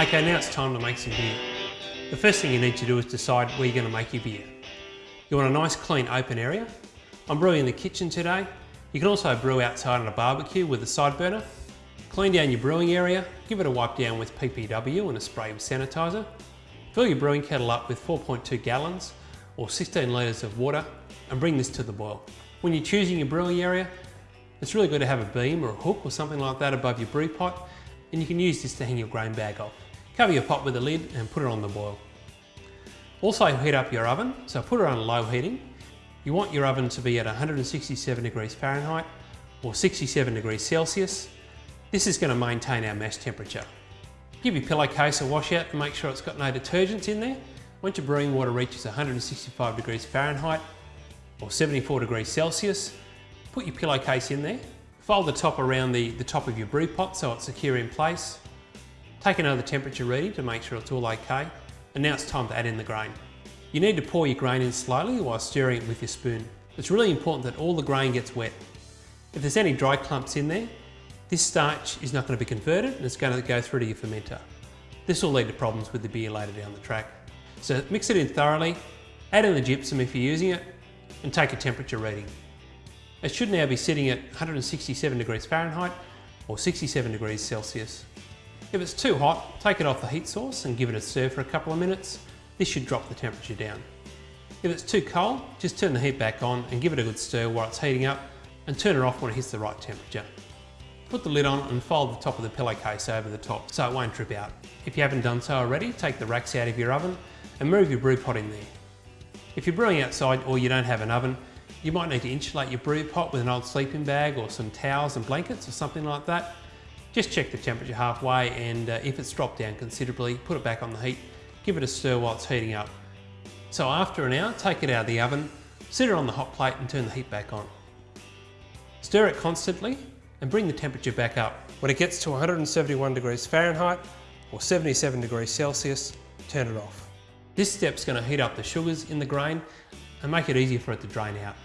Okay, now it's time to make some beer. The first thing you need to do is decide where you're going to make your beer. You want a nice clean open area. I'm brewing in the kitchen today. You can also brew outside on a barbecue with a side burner. Clean down your brewing area, give it a wipe down with PBW and a spray of sanitizer. Fill your brewing kettle up with 4.2 gallons or 16 litres of water and bring this to the boil. When you're choosing your brewing area, it's really good to have a beam or a hook or something like that above your brew pot and you can use this to hang your grain bag off. Cover your pot with a lid and put it on the boil. Also heat up your oven, so put it on low heating. You want your oven to be at 167 degrees Fahrenheit or 67 degrees Celsius. This is going to maintain our mash temperature. Give your pillowcase a wash out to make sure it's got no detergents in there. Once your brewing water reaches 165 degrees Fahrenheit or 74 degrees Celsius, put your pillowcase in there. Fold the top around the, the top of your brew pot so it's secure in place. Take another temperature reading to make sure it's all okay and now it's time to add in the grain. You need to pour your grain in slowly while stirring it with your spoon. It's really important that all the grain gets wet. If there's any dry clumps in there, this starch is not going to be converted and it's going to go through to your fermenter. This will lead to problems with the beer later down the track. So mix it in thoroughly, add in the gypsum if you're using it, and take a temperature reading. It should now be sitting at 167 degrees Fahrenheit or 67 degrees Celsius. If it's too hot, take it off the heat source and give it a stir for a couple of minutes. This should drop the temperature down. If it's too cold, just turn the heat back on and give it a good stir while it's heating up and turn it off when it hits the right temperature. Put the lid on and fold the top of the pillowcase over the top so it won't drip out. If you haven't done so already, take the racks out of your oven and move your brew pot in there. If you're brewing outside or you don't have an oven, you might need to insulate your brew pot with an old sleeping bag or some towels and blankets or something like that just check the temperature halfway and uh, if it's dropped down considerably, put it back on the heat, give it a stir while it's heating up. So after an hour, take it out of the oven, sit it on the hot plate and turn the heat back on. Stir it constantly and bring the temperature back up. When it gets to 171 degrees Fahrenheit or 77 degrees Celsius, turn it off. This step's going to heat up the sugars in the grain and make it easier for it to drain out.